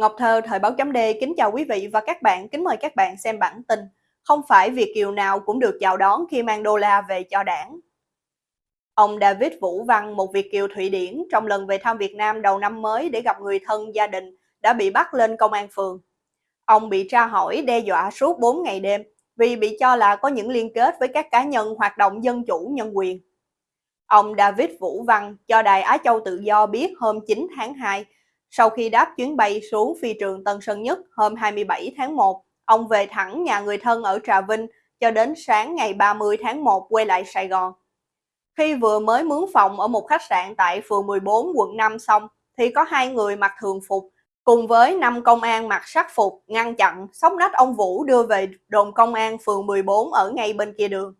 Ngọc Thơ, Thời báo chấm D kính chào quý vị và các bạn, kính mời các bạn xem bản tin. Không phải Việt Kiều nào cũng được chào đón khi mang đô la về cho đảng. Ông David Vũ Văn, một Việt Kiều Thụy Điển, trong lần về thăm Việt Nam đầu năm mới để gặp người thân gia đình, đã bị bắt lên công an phường. Ông bị tra hỏi đe dọa suốt 4 ngày đêm vì bị cho là có những liên kết với các cá nhân hoạt động dân chủ nhân quyền. Ông David Vũ Văn cho Đài Á Châu Tự Do biết hôm 9 tháng 2 sau khi đáp chuyến bay xuống phi trường Tân Sơn Nhất hôm 27 tháng 1, ông về thẳng nhà người thân ở Trà Vinh cho đến sáng ngày 30 tháng 1 quay lại Sài Gòn. Khi vừa mới mướn phòng ở một khách sạn tại phường 14 quận 5 xong, thì có hai người mặc thường phục cùng với năm công an mặc sắc phục ngăn chặn sóc nách ông Vũ đưa về đồn công an phường 14 ở ngay bên kia đường.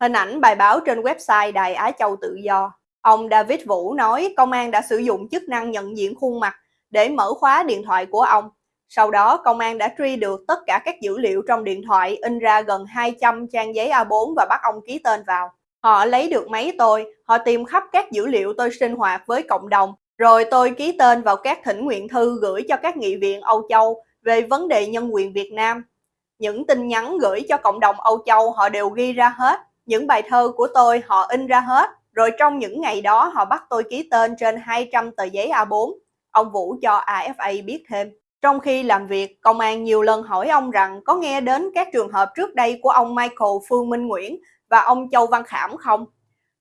Hình ảnh bài báo trên website Đài Á Châu Tự Do Ông David Vũ nói công an đã sử dụng chức năng nhận diện khuôn mặt để mở khóa điện thoại của ông. Sau đó, công an đã truy được tất cả các dữ liệu trong điện thoại in ra gần 200 trang giấy A4 và bắt ông ký tên vào. Họ lấy được máy tôi, họ tìm khắp các dữ liệu tôi sinh hoạt với cộng đồng, rồi tôi ký tên vào các thỉnh nguyện thư gửi cho các nghị viện Âu Châu về vấn đề nhân quyền Việt Nam. Những tin nhắn gửi cho cộng đồng Âu Châu họ đều ghi ra hết, những bài thơ của tôi họ in ra hết, rồi trong những ngày đó họ bắt tôi ký tên trên 200 tờ giấy A4. Ông Vũ cho AFA biết thêm. Trong khi làm việc, công an nhiều lần hỏi ông rằng có nghe đến các trường hợp trước đây của ông Michael Phương Minh Nguyễn và ông Châu Văn Khảm không?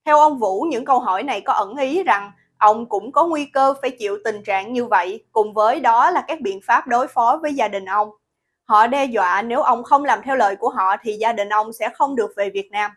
Theo ông Vũ, những câu hỏi này có ẩn ý rằng ông cũng có nguy cơ phải chịu tình trạng như vậy, cùng với đó là các biện pháp đối phó với gia đình ông. Họ đe dọa nếu ông không làm theo lời của họ thì gia đình ông sẽ không được về Việt Nam.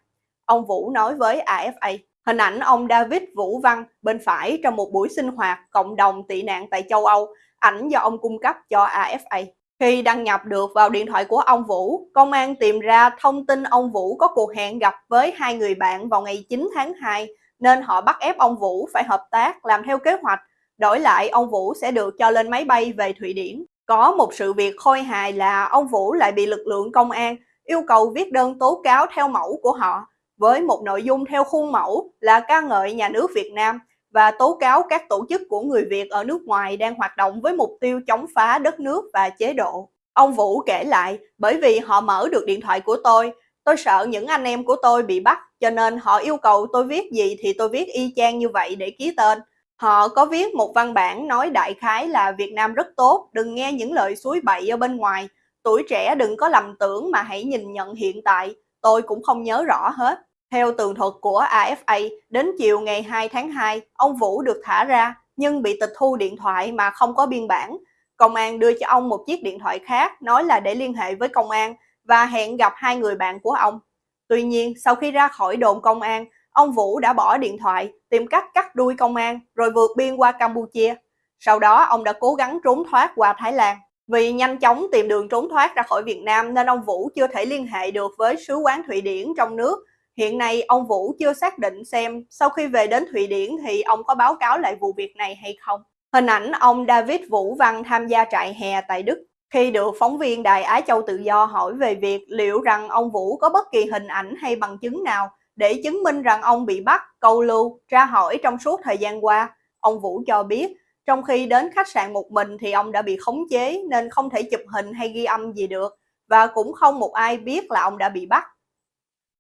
Ông Vũ nói với AFA. Hình ảnh ông David Vũ Văn bên phải trong một buổi sinh hoạt cộng đồng tị nạn tại châu Âu, ảnh do ông cung cấp cho AFA. Khi đăng nhập được vào điện thoại của ông Vũ, công an tìm ra thông tin ông Vũ có cuộc hẹn gặp với hai người bạn vào ngày 9 tháng 2, nên họ bắt ép ông Vũ phải hợp tác làm theo kế hoạch. Đổi lại, ông Vũ sẽ được cho lên máy bay về Thụy Điển. Có một sự việc khôi hài là ông Vũ lại bị lực lượng công an yêu cầu viết đơn tố cáo theo mẫu của họ với một nội dung theo khuôn mẫu là ca ngợi nhà nước Việt Nam và tố cáo các tổ chức của người Việt ở nước ngoài đang hoạt động với mục tiêu chống phá đất nước và chế độ. Ông Vũ kể lại, bởi vì họ mở được điện thoại của tôi, tôi sợ những anh em của tôi bị bắt, cho nên họ yêu cầu tôi viết gì thì tôi viết y chang như vậy để ký tên. Họ có viết một văn bản nói đại khái là Việt Nam rất tốt, đừng nghe những lời suối bậy ở bên ngoài, tuổi trẻ đừng có lầm tưởng mà hãy nhìn nhận hiện tại, tôi cũng không nhớ rõ hết. Theo tường thuật của AFA, đến chiều ngày 2 tháng 2, ông Vũ được thả ra nhưng bị tịch thu điện thoại mà không có biên bản. Công an đưa cho ông một chiếc điện thoại khác nói là để liên hệ với công an và hẹn gặp hai người bạn của ông. Tuy nhiên, sau khi ra khỏi đồn công an, ông Vũ đã bỏ điện thoại, tìm cách cắt đuôi công an rồi vượt biên qua Campuchia. Sau đó, ông đã cố gắng trốn thoát qua Thái Lan. Vì nhanh chóng tìm đường trốn thoát ra khỏi Việt Nam nên ông Vũ chưa thể liên hệ được với sứ quán Thụy Điển trong nước. Hiện nay ông Vũ chưa xác định xem sau khi về đến Thụy Điển thì ông có báo cáo lại vụ việc này hay không. Hình ảnh ông David Vũ Văn tham gia trại hè tại Đức khi được phóng viên Đài Á Châu Tự Do hỏi về việc liệu rằng ông Vũ có bất kỳ hình ảnh hay bằng chứng nào để chứng minh rằng ông bị bắt, câu lưu, tra hỏi trong suốt thời gian qua. Ông Vũ cho biết trong khi đến khách sạn một mình thì ông đã bị khống chế nên không thể chụp hình hay ghi âm gì được và cũng không một ai biết là ông đã bị bắt.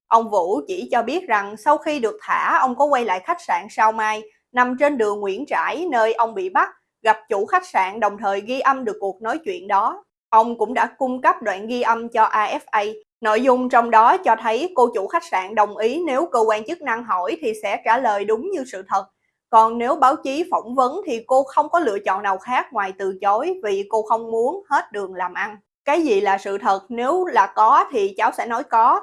Ông Vũ chỉ cho biết rằng sau khi được thả, ông có quay lại khách sạn Sao Mai, nằm trên đường Nguyễn Trãi nơi ông bị bắt, gặp chủ khách sạn đồng thời ghi âm được cuộc nói chuyện đó. Ông cũng đã cung cấp đoạn ghi âm cho AFA. Nội dung trong đó cho thấy cô chủ khách sạn đồng ý nếu cơ quan chức năng hỏi thì sẽ trả lời đúng như sự thật. Còn nếu báo chí phỏng vấn thì cô không có lựa chọn nào khác ngoài từ chối vì cô không muốn hết đường làm ăn. Cái gì là sự thật nếu là có thì cháu sẽ nói có,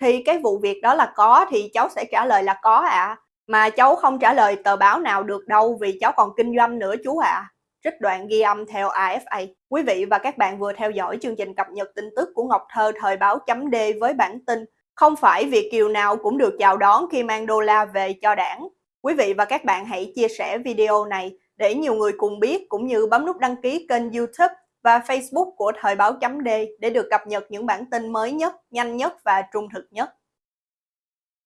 thì cái vụ việc đó là có thì cháu sẽ trả lời là có ạ. À. Mà cháu không trả lời tờ báo nào được đâu vì cháu còn kinh doanh nữa chú ạ. À. Trích đoạn ghi âm theo AFA. Quý vị và các bạn vừa theo dõi chương trình cập nhật tin tức của Ngọc Thơ thời báo chấm D với bản tin Không phải Việt Kiều nào cũng được chào đón khi mang đô la về cho đảng. Quý vị và các bạn hãy chia sẻ video này để nhiều người cùng biết cũng như bấm nút đăng ký kênh youtube và Facebook của Thời báo chấm D để được cập nhật những bản tin mới nhất, nhanh nhất và trung thực nhất.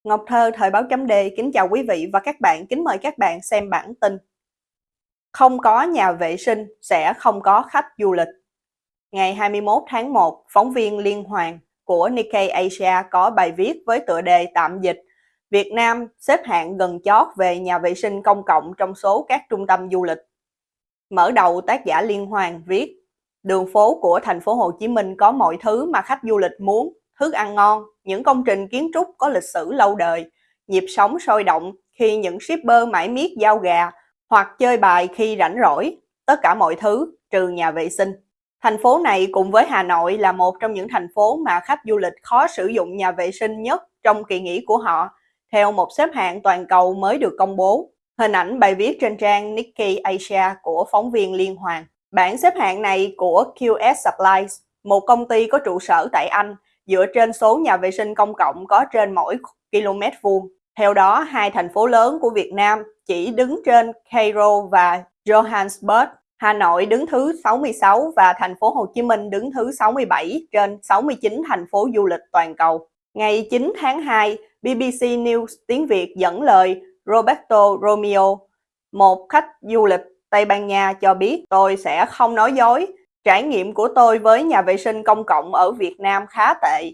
Ngọc Thơ Thời báo chấm D kính chào quý vị và các bạn, kính mời các bạn xem bản tin. Không có nhà vệ sinh sẽ không có khách du lịch. Ngày 21 tháng 1, phóng viên Liên Hoàng của Nikkei Asia có bài viết với tựa đề tạm dịch Việt Nam xếp hạng gần chót về nhà vệ sinh công cộng trong số các trung tâm du lịch. Mở đầu tác giả Liên Hoàng viết Đường phố của thành phố Hồ Chí Minh có mọi thứ mà khách du lịch muốn, thức ăn ngon, những công trình kiến trúc có lịch sử lâu đời, nhịp sống sôi động khi những shipper mãi miết giao gà hoặc chơi bài khi rảnh rỗi, tất cả mọi thứ trừ nhà vệ sinh. Thành phố này cùng với Hà Nội là một trong những thành phố mà khách du lịch khó sử dụng nhà vệ sinh nhất trong kỳ nghỉ của họ, theo một xếp hạng toàn cầu mới được công bố. Hình ảnh bài viết trên trang Nikkei Asia của phóng viên Liên Hoàng. Bản xếp hạng này của QS Supplies, một công ty có trụ sở tại Anh, dựa trên số nhà vệ sinh công cộng có trên mỗi km vuông. Theo đó, hai thành phố lớn của Việt Nam chỉ đứng trên Cairo và Johannesburg. Hà Nội đứng thứ 66 và thành phố Hồ Chí Minh đứng thứ 67 trên 69 thành phố du lịch toàn cầu. Ngày 9 tháng 2, BBC News tiếng Việt dẫn lời Roberto Romeo, một khách du lịch Tây Ban Nha cho biết tôi sẽ không nói dối. Trải nghiệm của tôi với nhà vệ sinh công cộng ở Việt Nam khá tệ.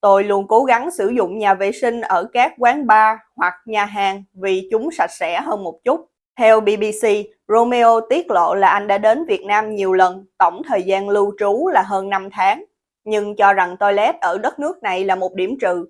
Tôi luôn cố gắng sử dụng nhà vệ sinh ở các quán bar hoặc nhà hàng vì chúng sạch sẽ hơn một chút. Theo BBC, Romeo tiết lộ là anh đã đến Việt Nam nhiều lần, tổng thời gian lưu trú là hơn 5 tháng, nhưng cho rằng toilet ở đất nước này là một điểm trừ.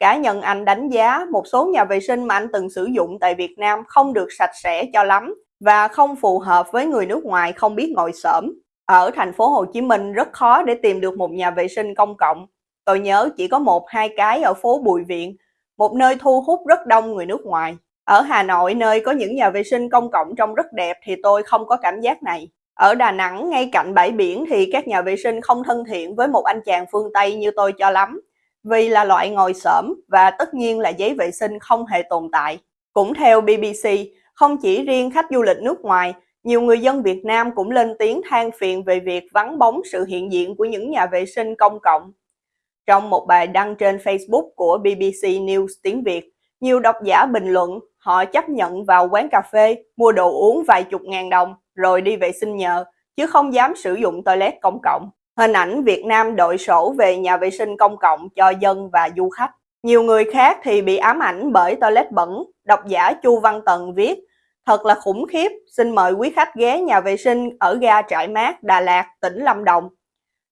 Cá nhân anh đánh giá một số nhà vệ sinh mà anh từng sử dụng tại Việt Nam không được sạch sẽ cho lắm và không phù hợp với người nước ngoài không biết ngồi xổm. Ở thành phố Hồ Chí Minh rất khó để tìm được một nhà vệ sinh công cộng. Tôi nhớ chỉ có một hai cái ở phố Bùi Viện, một nơi thu hút rất đông người nước ngoài. Ở Hà Nội, nơi có những nhà vệ sinh công cộng trông rất đẹp thì tôi không có cảm giác này. Ở Đà Nẵng, ngay cạnh bãi biển thì các nhà vệ sinh không thân thiện với một anh chàng phương Tây như tôi cho lắm, vì là loại ngồi xổm và tất nhiên là giấy vệ sinh không hề tồn tại. Cũng theo BBC, không chỉ riêng khách du lịch nước ngoài, nhiều người dân Việt Nam cũng lên tiếng than phiền về việc vắng bóng sự hiện diện của những nhà vệ sinh công cộng. Trong một bài đăng trên Facebook của BBC News tiếng Việt, nhiều độc giả bình luận họ chấp nhận vào quán cà phê, mua đồ uống vài chục ngàn đồng rồi đi vệ sinh nhờ, chứ không dám sử dụng toilet công cộng. Hình ảnh Việt Nam đội sổ về nhà vệ sinh công cộng cho dân và du khách. Nhiều người khác thì bị ám ảnh bởi toilet bẩn. Độc giả Chu Văn Tần viết, thật là khủng khiếp, xin mời quý khách ghé nhà vệ sinh ở ga Trại Mát, Đà Lạt, tỉnh Lâm Đồng.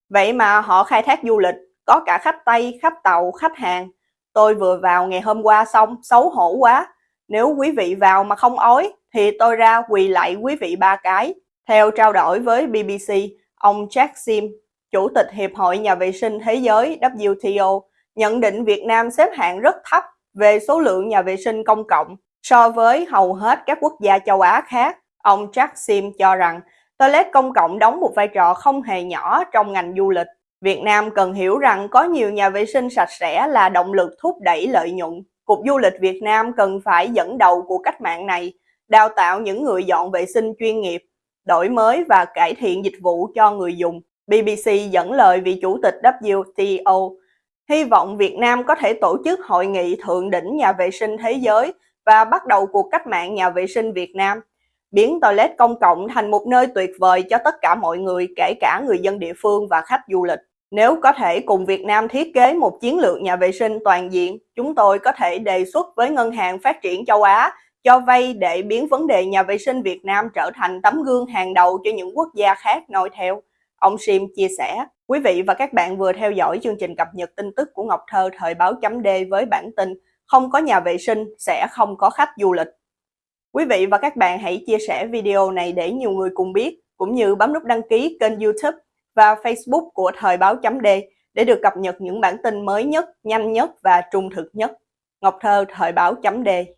Vậy mà họ khai thác du lịch, có cả khách Tây, khách Tàu, khách hàng. Tôi vừa vào ngày hôm qua xong, xấu hổ quá. Nếu quý vị vào mà không ói, thì tôi ra quỳ lạy quý vị ba cái. Theo trao đổi với BBC, ông Jack Sim, Chủ tịch Hiệp hội Nhà vệ sinh Thế giới WTO, nhận định Việt Nam xếp hạng rất thấp về số lượng nhà vệ sinh công cộng so với hầu hết các quốc gia châu Á khác. Ông Jack Sim cho rằng toilet công cộng đóng một vai trò không hề nhỏ trong ngành du lịch. Việt Nam cần hiểu rằng có nhiều nhà vệ sinh sạch sẽ là động lực thúc đẩy lợi nhuận. Cục Du lịch Việt Nam cần phải dẫn đầu của cách mạng này, đào tạo những người dọn vệ sinh chuyên nghiệp, đổi mới và cải thiện dịch vụ cho người dùng. BBC dẫn lời vị chủ tịch WTO, hy vọng Việt Nam có thể tổ chức hội nghị thượng đỉnh nhà vệ sinh thế giới và bắt đầu cuộc cách mạng nhà vệ sinh Việt Nam, biến toilet công cộng thành một nơi tuyệt vời cho tất cả mọi người, kể cả người dân địa phương và khách du lịch. Nếu có thể cùng Việt Nam thiết kế một chiến lược nhà vệ sinh toàn diện, chúng tôi có thể đề xuất với Ngân hàng Phát triển châu Á cho vay để biến vấn đề nhà vệ sinh Việt Nam trở thành tấm gương hàng đầu cho những quốc gia khác noi theo. Ông Sim chia sẻ, quý vị và các bạn vừa theo dõi chương trình cập nhật tin tức của Ngọc Thơ thời báo chấm D với bản tin không có nhà vệ sinh sẽ không có khách du lịch. Quý vị và các bạn hãy chia sẻ video này để nhiều người cùng biết, cũng như bấm nút đăng ký kênh youtube và Facebook của Thời báo chấm D để được cập nhật những bản tin mới nhất, nhanh nhất và trung thực nhất. Ngọc Thơ Thời báo chấm D